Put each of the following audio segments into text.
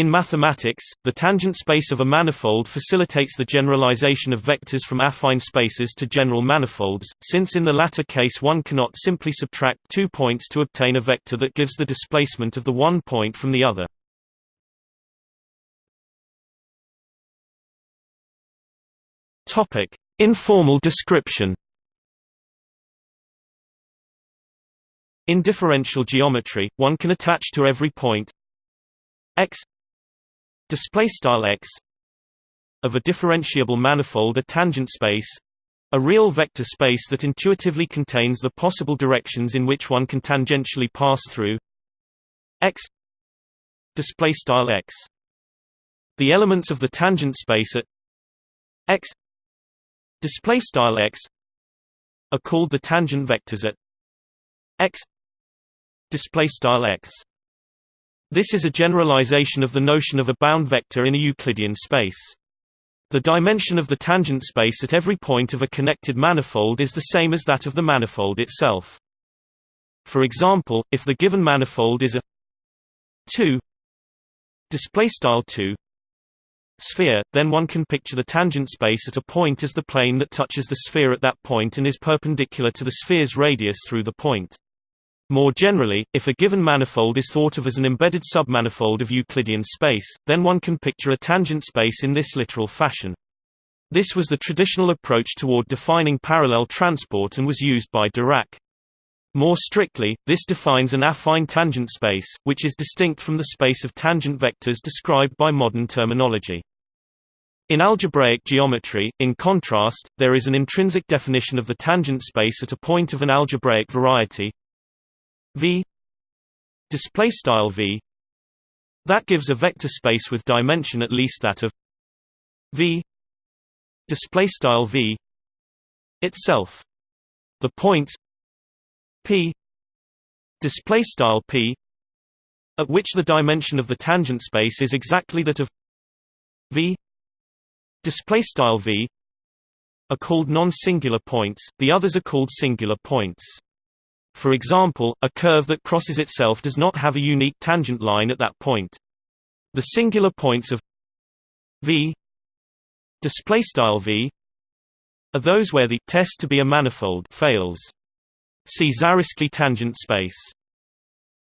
In mathematics, the tangent space of a manifold facilitates the generalization of vectors from affine spaces to general manifolds, since in the latter case one cannot simply subtract two points to obtain a vector that gives the displacement of the one point from the other. Topic: Informal description. In differential geometry, one can attach to every point x display style x of a differentiable manifold a tangent space a real vector space that intuitively contains the possible directions in which one can tangentially pass through x display style x. The elements of the tangent space at x display style x are called the tangent vectors at x display style x this is a generalization of the notion of a bound vector in a Euclidean space. The dimension of the tangent space at every point of a connected manifold is the same as that of the manifold itself. For example, if the given manifold is a 2 display style 2 sphere, then one can picture the tangent space at a point as the plane that touches the sphere at that point and is perpendicular to the sphere's radius through the point. More generally, if a given manifold is thought of as an embedded submanifold of Euclidean space, then one can picture a tangent space in this literal fashion. This was the traditional approach toward defining parallel transport and was used by Dirac. More strictly, this defines an affine tangent space, which is distinct from the space of tangent vectors described by modern terminology. In algebraic geometry, in contrast, there is an intrinsic definition of the tangent space at a point of an algebraic variety v display style v that gives a vector space with dimension at least that of v display style v itself. The points p display style p at which the dimension of the tangent space is exactly that of v display style v are called non-singular points the others are called singular points for example, a curve that crosses itself does not have a unique tangent line at that point. The singular points of v v are those where the test to be a manifold fails. See Zariski tangent space.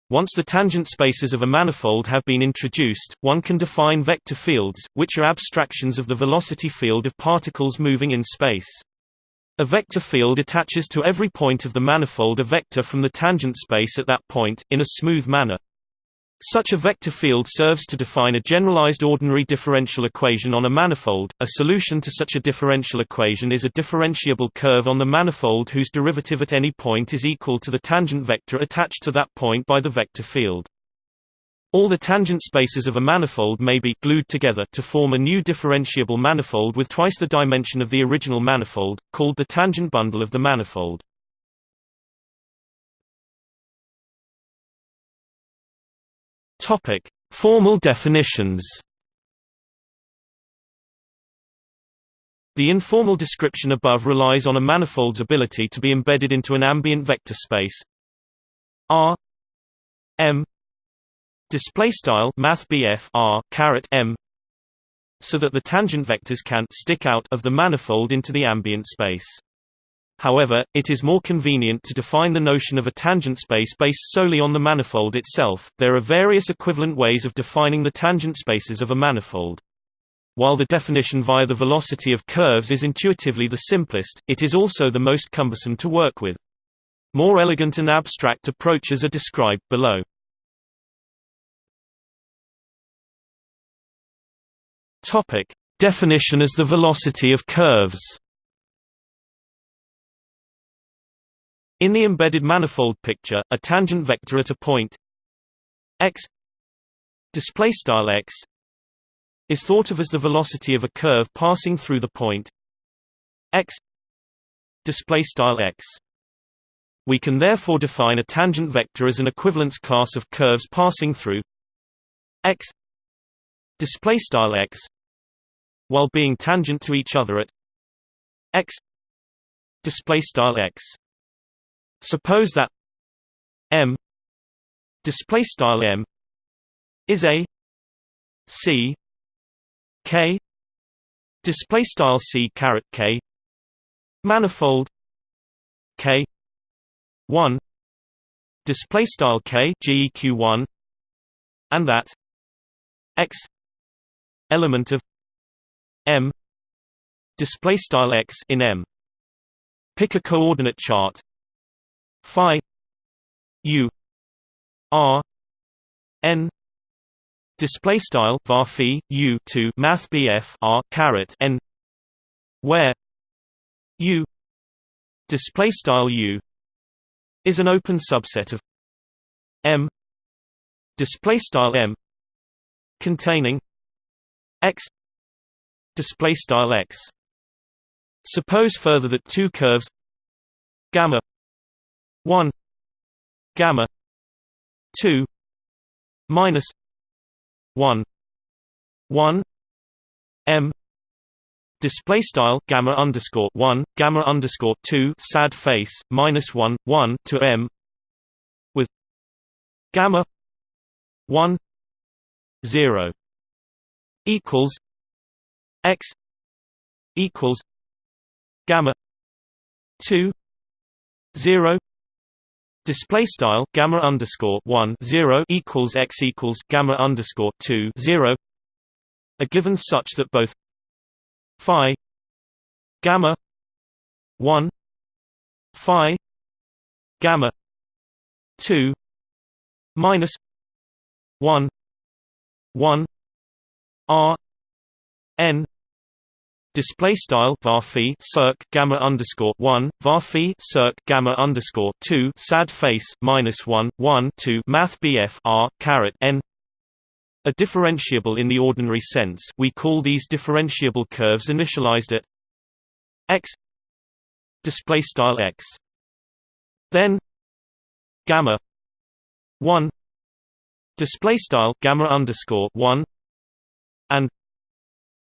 Once the tangent spaces of a manifold have been introduced, one can define vector fields, which are abstractions of the velocity field of particles moving in space. A vector field attaches to every point of the manifold a vector from the tangent space at that point, in a smooth manner. Such a vector field serves to define a generalized ordinary differential equation on a manifold. A solution to such a differential equation is a differentiable curve on the manifold whose derivative at any point is equal to the tangent vector attached to that point by the vector field. All the tangent spaces of a manifold may be glued together to form a new differentiable manifold with twice the dimension of the original manifold, called the tangent bundle of the manifold. Topic: Formal definitions. The informal description above relies on a manifold's ability to be embedded into an ambient vector space R M display style math r m so that the tangent vectors can stick out of the manifold into the ambient space. However, it is more convenient to define the notion of a tangent space based solely on the manifold itself. There are various equivalent ways of defining the tangent spaces of a manifold. While the definition via the velocity of curves is intuitively the simplest, it is also the most cumbersome to work with. More elegant and abstract approaches are described below. Topic: Definition as the velocity of curves. In the embedded manifold picture, a tangent vector at a point x display style x is thought of as the velocity of a curve passing through the point x display style x. We can therefore define a tangent vector as an equivalence class of curves passing through x display style x while being tangent to each other at x display style x. Suppose that m display style m is a c k display style c caret k manifold k 1 display style k geq1 and that x element of m. Display style x in m. Pick a coordinate chart. Phi u r n. Display style var u to math bf r caret n. Where u display style u is an open subset of m. Display style m containing x display style x. Suppose further that two curves gamma 1 gamma 2 minus 1 1 m. Display style gamma underscore 1 gamma underscore 2 sad face minus 1 1 to m with gamma 1 0 equals x equals gamma 2 0 display style gamma underscore 1 0 equals x equals gamma underscore 2 0 a given such that both phi gamma 1 phi gamma 2 minus 1 1 r n display style var circ gamma underscore 1 var circ gamma underscore 2 sad face minus 1 1 2 math bf r caret n. A differentiable in the ordinary sense we call these differentiable curves initialized at x display style x. Then gamma 1 display style gamma underscore 1 and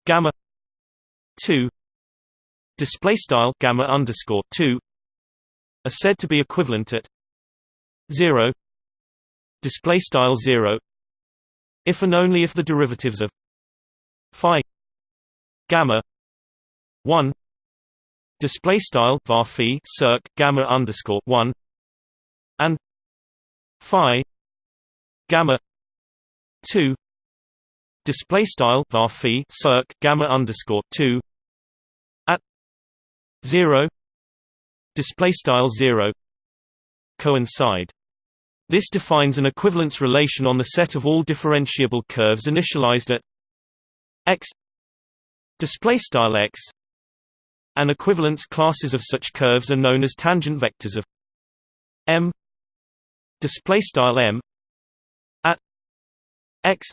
gamma 2 display style gamma underscore 2 are said to be equivalent at 0 display style 0 if and only if the derivatives of phi gamma 1 display style var circ gamma underscore 1 and phi gamma 2 display style var circ gamma underscore 2 at 0 display style 0 coincide. This defines an equivalence relation on the set of all differentiable curves initialized at x display style x. And equivalence classes of such curves are known as tangent vectors of m display style m at x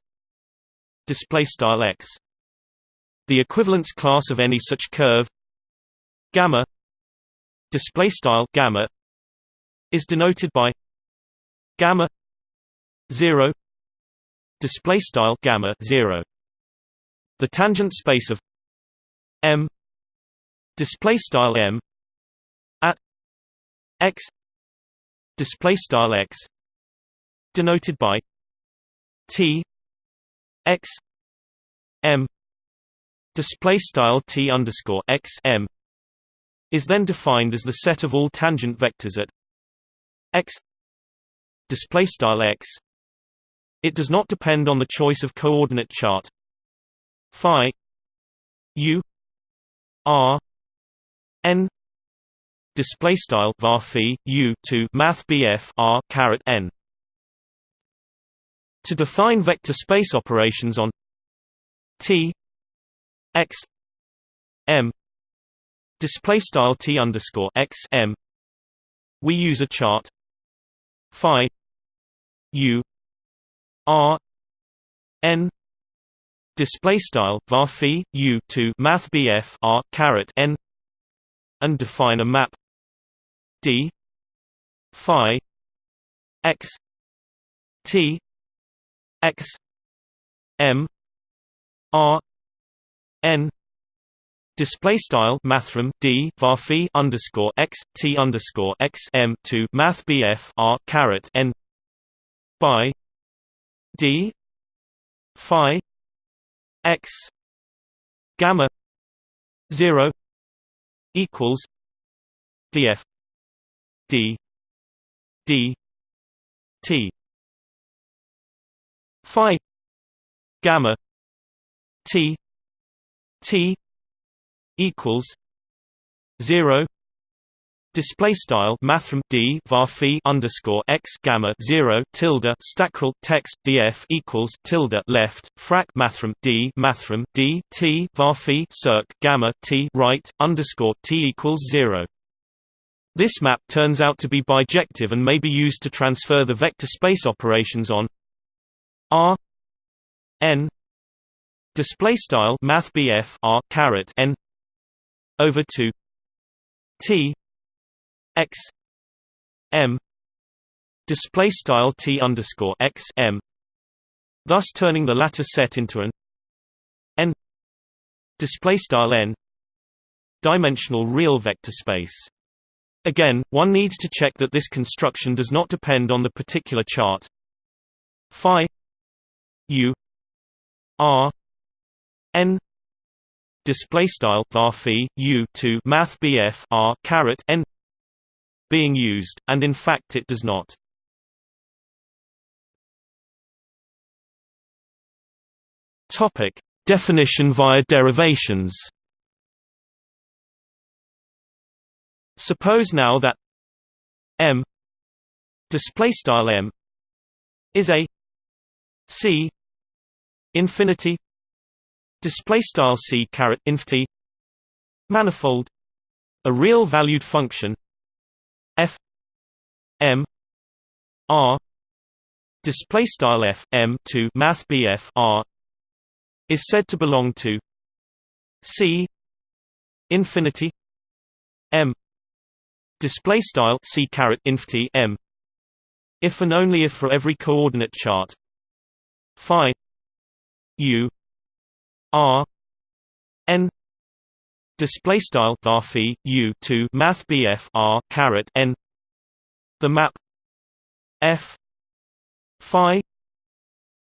display style x. The equivalence class of any such curve gamma display style gamma is denoted by gamma 0 display style gamma 0 the tangent space of m display style m at x display style x denoted by t x m display style t underscore x m is then defined as the set of all tangent vectors at x display style x. It does not depend on the choice of coordinate chart. Phi u r n display style var u to math bf r caret n to define vector space operations on t x m display style t underscore x m. We use a chart phi u r n display style var u to math bf r caret n and define a map d phi x t x m r n Display style mathrm d var underscore x t underscore x m to math bf r caret n by d phi x gamma 0 equals df d d t phi gamma t t equals 0 Display style mathrm d var underscore x gamma zero tilde stackrel text df equals tilde left frac mathrm d mathrm d t var circ gamma t right underscore t equals zero. This map turns out to be bijective and may be used to transfer the vector space operations on r n display style math r caret n over 2 t x m display style t underscore x m, thus turning the latter set into an n display style n dimensional real vector space. Again, one needs to check that this construction does not depend on the particular chart phi u r n display style var u to math bf r caret n being used, and in fact it does not. Topic: Definition via derivations. Suppose now that m display style m is a c infinity display style c caret infinity manifold a real valued function f m r display style f m to math bf r is said to belong to c infinity m display style c caret infinity m if and only if for every coordinate chart phi u r n display style var u to math bf r caret n the map f phi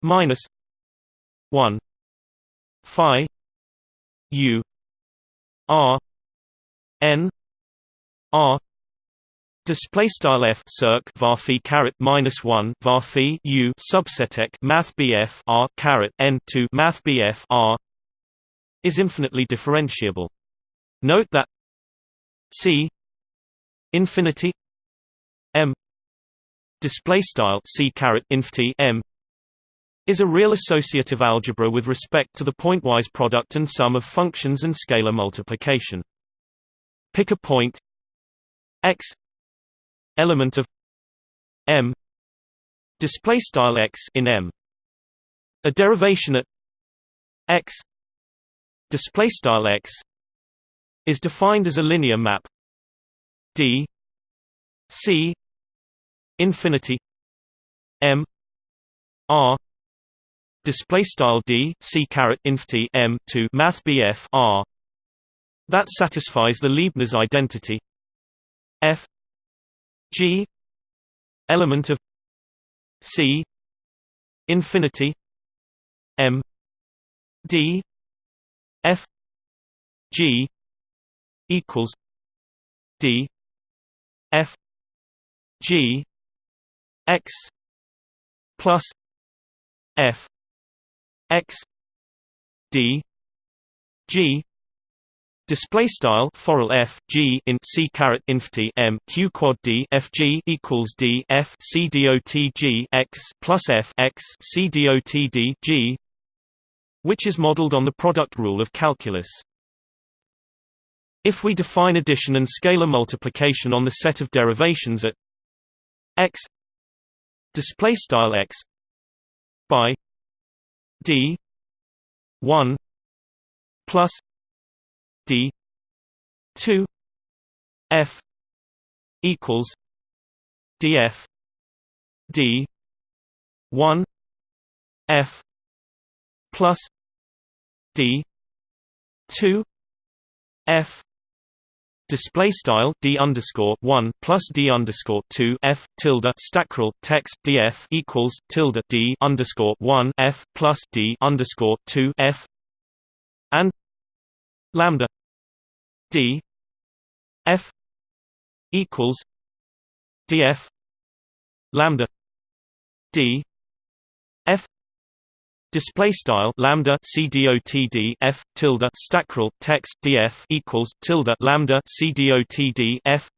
minus 1 phi u r n r Display style f circ var caret minus one var u subsetek math bf r caret n to math bf r is infinitely differentiable. Note that C infinity M display style C caret infinity M is a real associative algebra with respect to the pointwise product and sum of functions and scalar multiplication. Pick a point x element of M display style x in M. A derivation at x display style x is defined as a linear map d c infinity m r display style d c caret infinity m to math bf r that satisfies the Leibniz identity f g element of c infinity m d f g equals D F G X plus F X D G Display style forall f g in c caret infinity m q quad d f g equals d f c dot g x plus f x c dot d g, which is modeled on the product rule of calculus. If we define addition and scalar multiplication on the set of derivations at x display style x by d 1 plus d 2 f equals df d 1 f plus d 2 f display style d underscore one plus d underscore two f tilde stackrel text df equals tilde d underscore one f plus d underscore two f and lambda d f equals df lambda d f display style lambda cdotd f tilde stackrel text df equals tilde lambda cdotd f.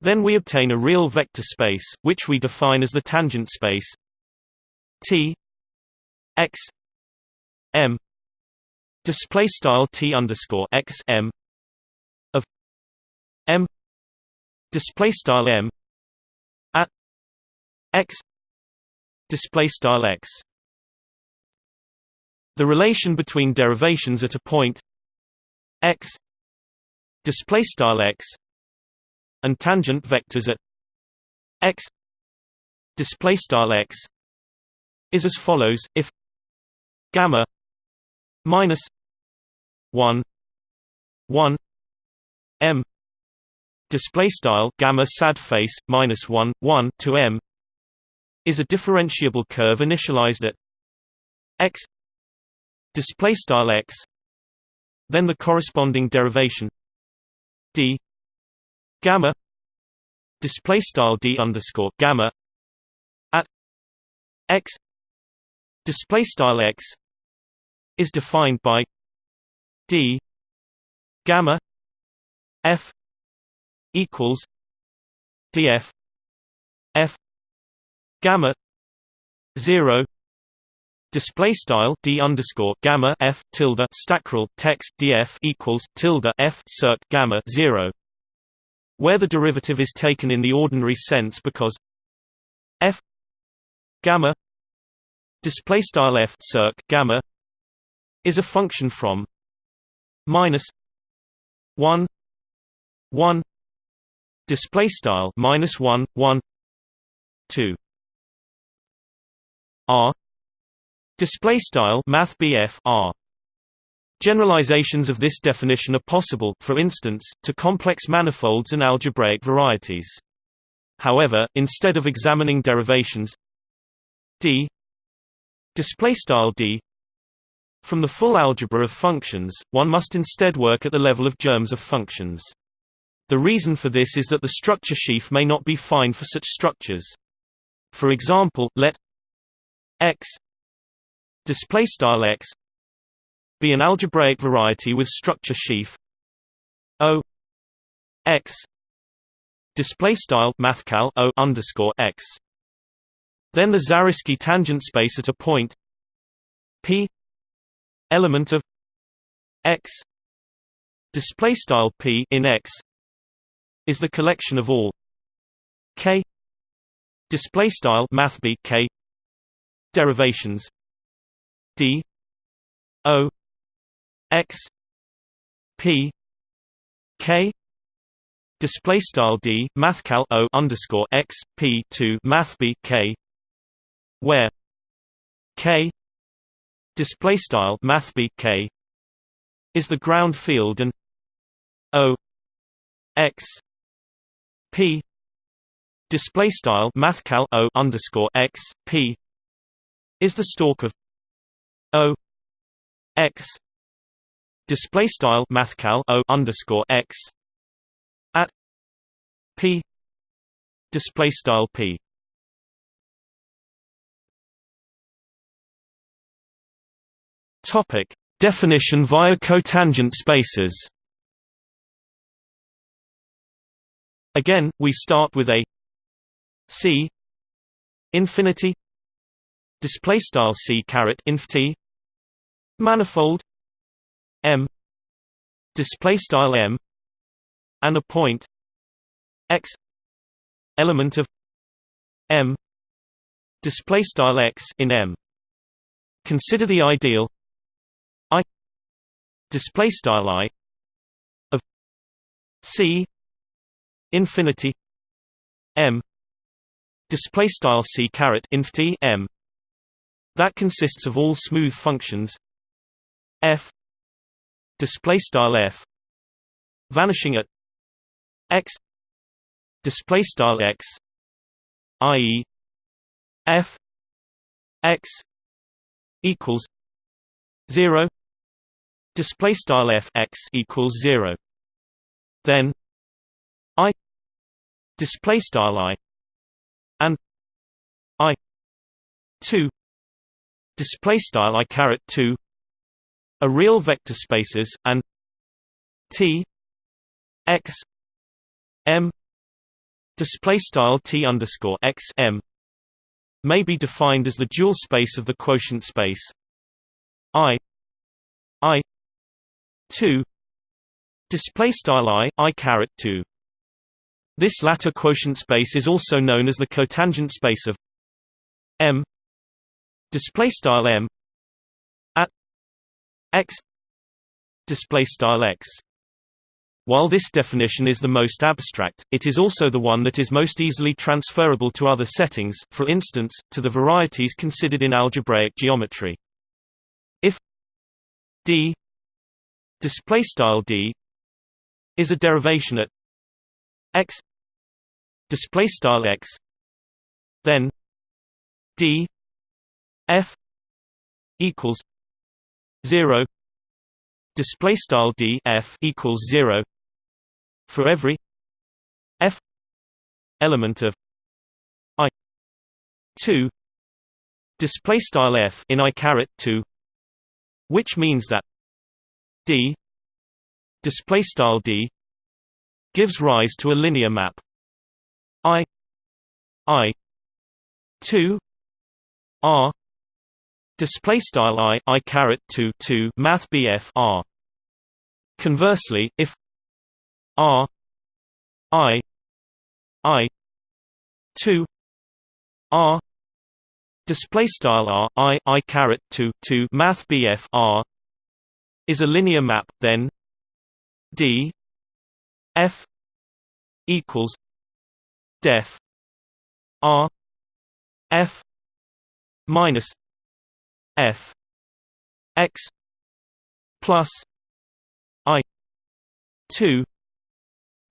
Then we obtain a real vector space which we define as the tangent space t x m display style t underscore x m of m display style m at x display style x. The relation between derivations at a point x display style x and tangent vectors at x display style x is as follows. If gamma minus 1 1 m display style gamma sad face minus 1 1 to m is a differentiable curve initialized at x display style x then the corresponding derivation d gamma display style d underscore gamma at x display style x is defined by d gamma f equals df f gamma 0 Display style d underscore gamma f tilde stackrel text df equals tilde f circ gamma zero, where the derivative is taken in the ordinary sense because f gamma display style f circ gamma is a function from minus one one display style minus one one two r Display style Math R. Generalizations of this definition are possible, for instance, to complex manifolds and algebraic varieties. However, instead of examining derivations d display style d from the full algebra of functions, one must instead work at the level of germs of functions. The reason for this is that the structure sheaf may not be fine for such structures. For example, let x display style x be an algebraic variety with structure sheaf o x display style mathcal o underscore x then the Zariski tangent space at a point p element of x. Display style p in x is the collection of all k. Display style math k. Derivations d. O. X. P. K. Display style d mathcal o underscore x p to math b k. Where k display style math b k is the ground field and o x p display style mathcal o underscore x p is the stalk of O X display style mathcal O underscore X at P display style P topic. Definition via cotangent spaces. Again we start with a C infinity display style C caret inf T manifold M display style M and a point X element of M display style X in M. Consider the ideal display style I of C infinity M display style C caret inf T M that consists of all smooth functions f display style f vanishing at x display style x i.e. f x equals 0 display style f x equals 0 then i display style i and i 2 display style i caret 2 are real vector spaces and t x m display style t underscore x m may be defined as the dual space of the quotient space i i 2 display style i i caret 2 this latter quotient space is also known as the cotangent space of m. Display style m. At x. Display style x. While this definition is the most abstract, it is also the one that is most easily transferable to other settings, for instance, to the varieties considered in algebraic geometry. If d display style d is a derivation at x display style x then d f equals 0 display style d f equals 0 for every f element of i 2 display style f in i caret 2 which means that d display style d gives rise to a linear map. I i 2 r display style i i caret 2 2 math bf r. Conversely if R I I two R display style R I I caret two two math BF R is a linear map then D F equals def R F minus F X plus I two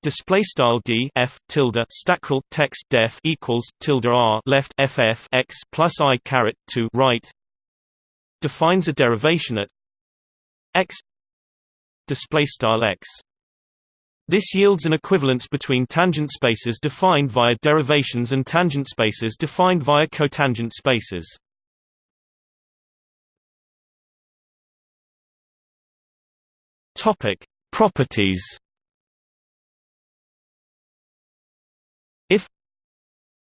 display style d f tilde stackrel text def equals tilde r left ff x plus i caret 2 right defines a derivation at x display style x. This yields an equivalence between tangent spaces defined via derivations and tangent spaces defined via cotangent spaces. Topic properties. If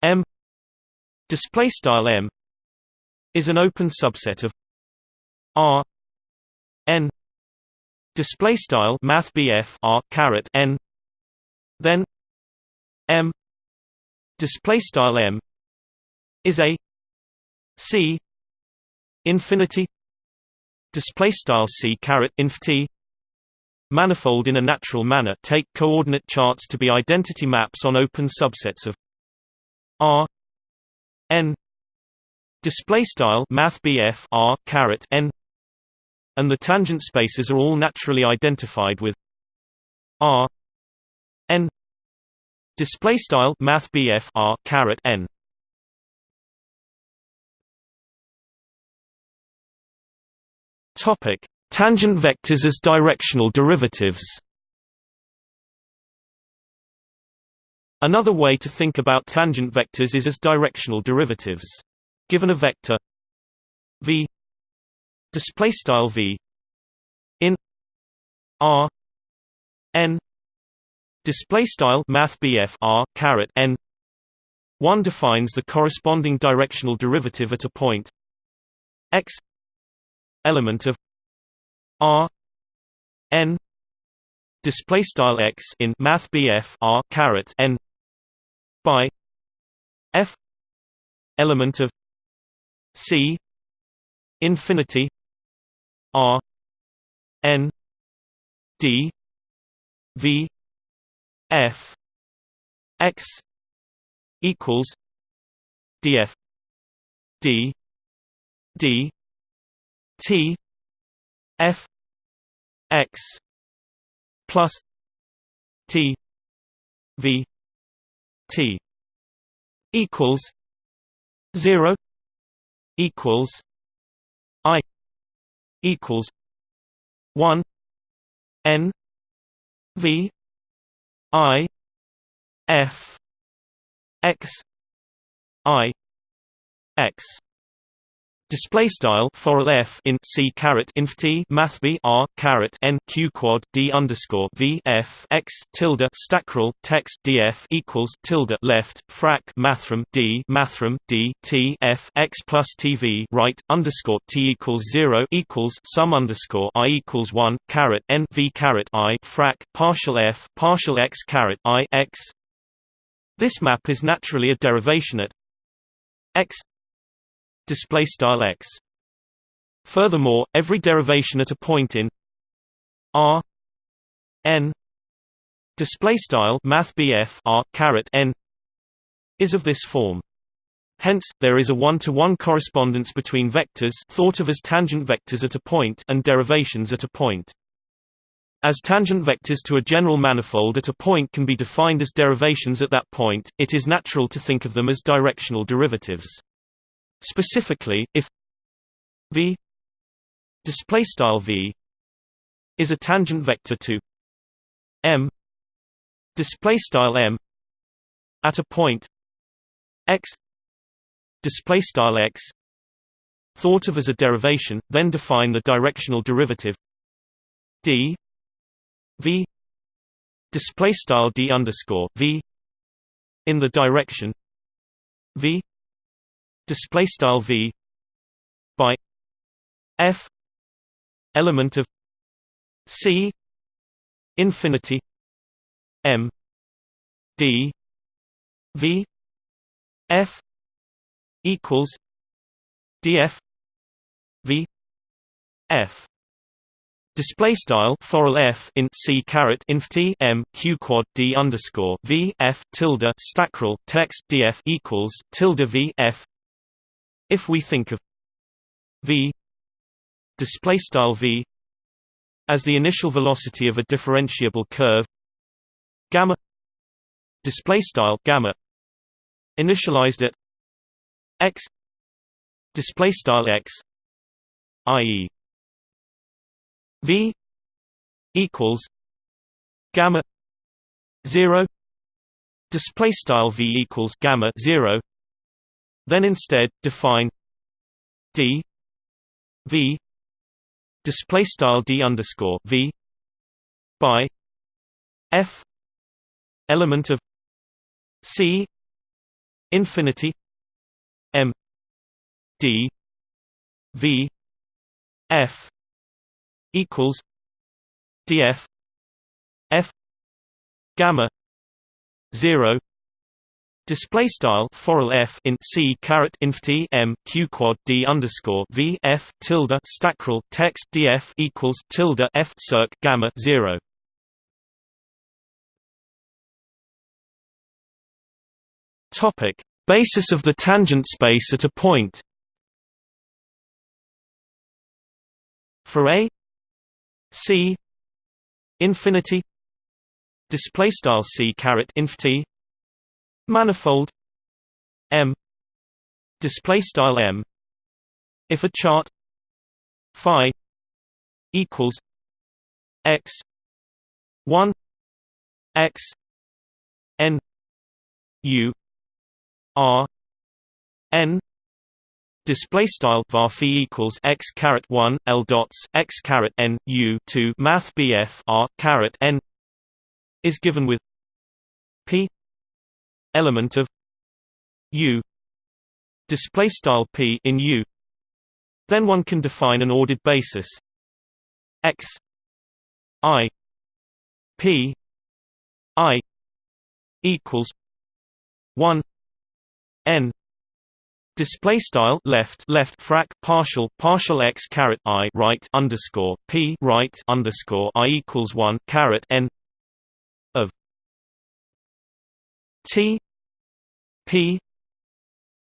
M display style M is an open subset of R N display style math R caret N then M display style M is a C infinity display style C caret inf T manifold in a natural manner. Take coordinate charts to be identity maps on open subsets of R n display style math R caret n and the tangent spaces are all naturally identified with R n. Display style math R caret n. Topic. Tangent vectors as directional derivatives. Another way to think about tangent vectors is as directional derivatives. Given a vector v display style v in r n display style math r caret n one defines the corresponding directional derivative at a point x element of R N display style x in math R caret N by F element of C infinity R N D V F X equals DF D D T F x plus t v t equals 0 equals i equals 1 n v i f x i x Display style for f in c caret inf t math b r caret n q quad d underscore v f x tilde stackrel text df equals tilde left frac mathrm d mathrm d t f x plus tv right underscore t equals zero equals sum underscore i equals one caret n v caret i frac partial f partial x caret i x. This map is naturally a derivation at x display style x. Furthermore, every derivation at a point in r n display style r caret n is of this form. Hence, there is a one-to-one -one correspondence between vectors thought of as tangent vectors at a point and derivations at a point. As tangent vectors to a general manifold at a point can be defined as derivations at that point, it is natural to think of them as directional derivatives. Specifically, if v display style v is a tangent vector to m display style m at a point x display style x thought of as a derivation then define the directional derivative d v display style d underscore v in the direction v display style v by f element of c infinity m d v f equals df v f. Display style forall f in c caret inf t m q quad d underscore v f tilde stackrel text df equals tilde v f if we think of v display style v as the initial velocity of a differentiable curve gamma display style gamma initialized at x display style x i.e. v equals gamma 0 display style v equals gamma 0 then instead define d v display style d underscore v by f element of c infinity m d v f equals df f gamma 0 Display style forall f in c caret inf t m q quad d underscore v f tilde stackrel text df equals tilde f circ gamma zero. Topic: Basis of the tangent space at a point. For a c infinity display style c caret inf t manifold M display style M if a chart phi equals x 1 x n u r n Display style var equals x caret one l dots x caret n u two math bf r caret n is given with p element of U display style P in U. Then one can define an ordered basis. X I P I equals 1 N Display style left left frac partial partial x caret i right underscore p right underscore i equals one caret n T P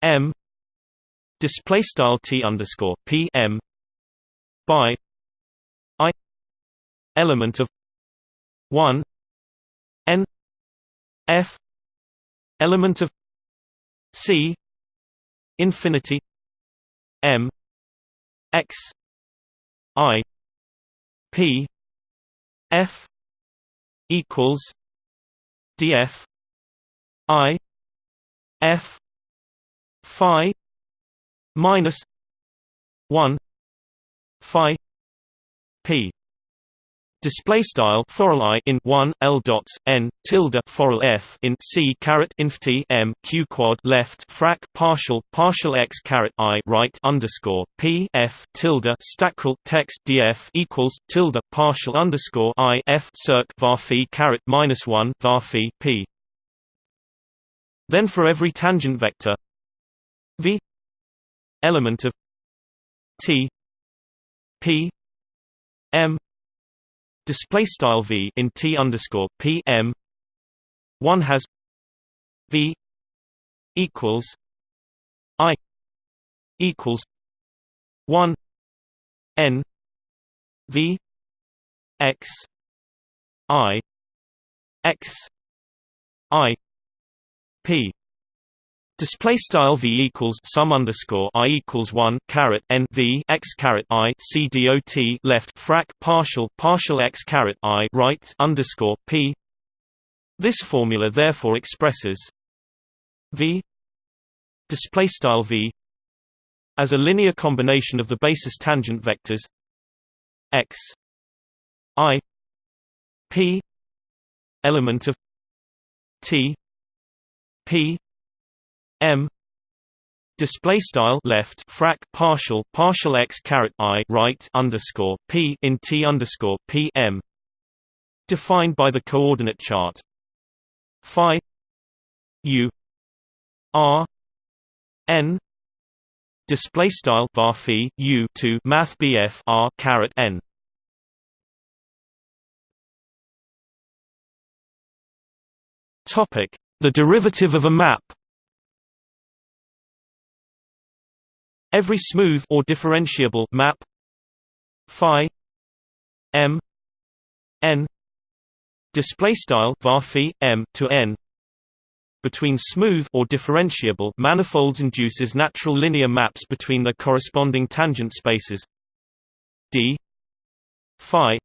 M display style T underscore P M by I element of one N F element of C infinity M X I P F equals df i f phi minus 1 phi p Display style forall i in one l dots n tilde forall f in c caret inf t m q quad left frac partial partial x caret i right underscore p f tilde stackrel text df equals tilde partial underscore i f circ var phi caret minus one var phi p. Then for every tangent vector v element of t p m display style v in t underscore p m one has v equals i equals one n v x i x i p Display style v equals sum underscore i equals one caret n v x caret i c dot left frac partial partial x caret i right underscore p. This formula therefore expresses v display style v as a linear combination of the basis tangent vectors x i p element of t p m display style left frac partial partial x caret i right underscore p in t underscore p m defined by the coordinate chart. Phi u r n display style var phi u to math bf r caret n. Topic the derivative of a map. Every smooth or differentiable map phi m n display style var m to n between smooth or differentiable manifolds induces natural linear maps between their corresponding tangent spaces d phi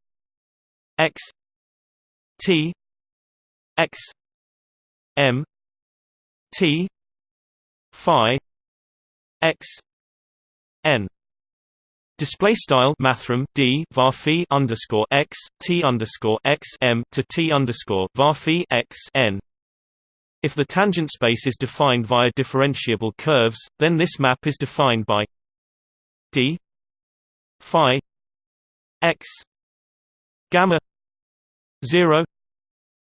x t x m t phi x n display style mathrm d var underscore x t underscore x m to t underscore var x n. If the tangent space is defined via differentiable curves, then this map is defined by d phi x gamma zero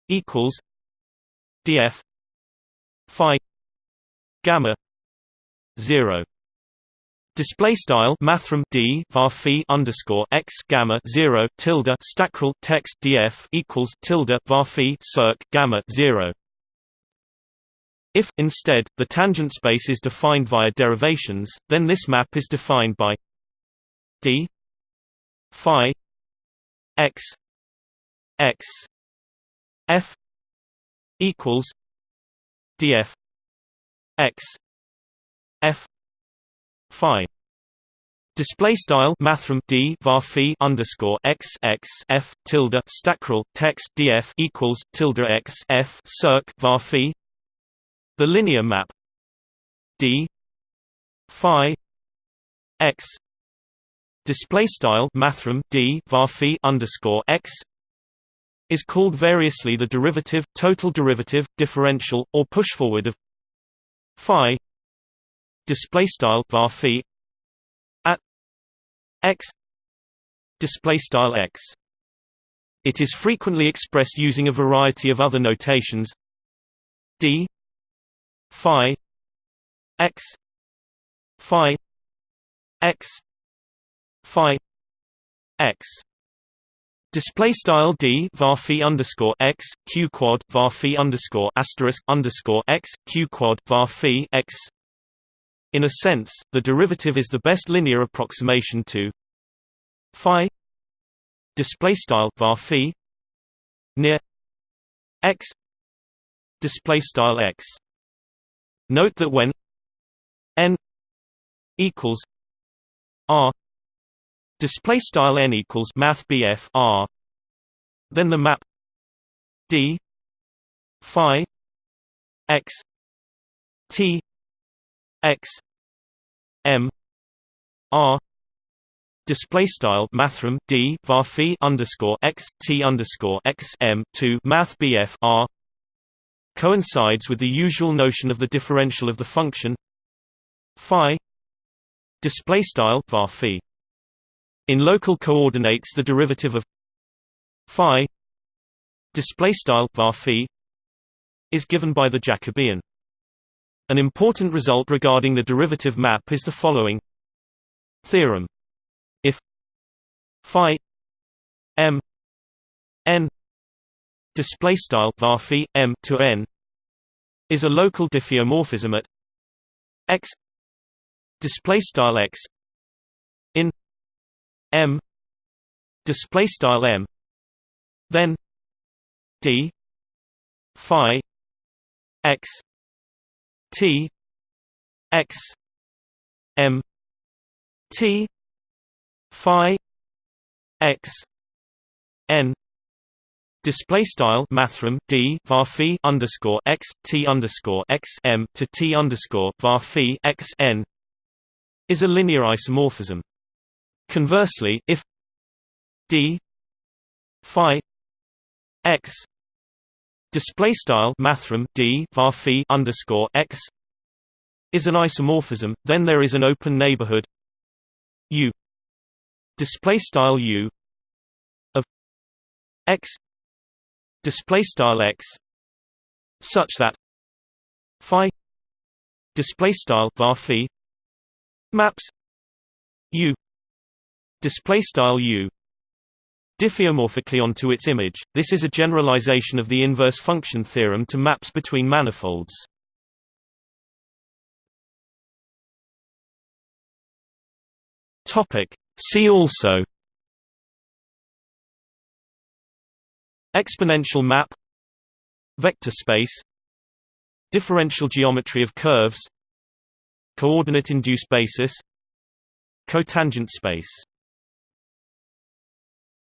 equals df phi gamma zero Display style mathrm d var underscore x gamma zero tilde stackrel text df equals tilde var circ gamma zero. If instead the tangent space is defined via derivations, then this map is defined by d phi x x f equals df x f phi. Display style mathrm d var underscore x x f tilde stackrel text df equals tilde x f circ var the linear map d phi x display style mathrm d var underscore x is called variously the derivative, total derivative, differential, or pushforward of phi display style var phi at x display style x. It is frequently expressed using a variety of other notations d phi x phi x phi x Display style d var underscore x q quad var underscore asterisk underscore x q quad var x in a sense, the derivative is the best linear approximation to phi display style var near x display style x. Note that when n equals r display style n equals math BF r then the map d phi x t x m r display style mathrm d var phi underscore x t underscore x m to math bf r coincides with the usual notion of the differential of the function phi display style var phi in local coordinates the derivative of phi display style var is given by the Jacobian. An important result regarding the derivative map is the following theorem. If phi m n display style var m to n is a local diffeomorphism at x display style x in m display style m then d phi x t x m t phi x n display style mathrm d var underscore x t underscore x m to t underscore var x n is a linear isomorphism. Conversely, if d phi x display style mathrm d var underscore x is an isomorphism, then there is an open neighborhood u display style u of x display style x such that phi display style var maps u display style u. Diffeomorphically onto its image this is a generalization of the inverse function theorem to maps between manifolds. Topic. See also. Exponential map. Vector space. Differential geometry of curves. Coordinate-induced basis. Cotangent space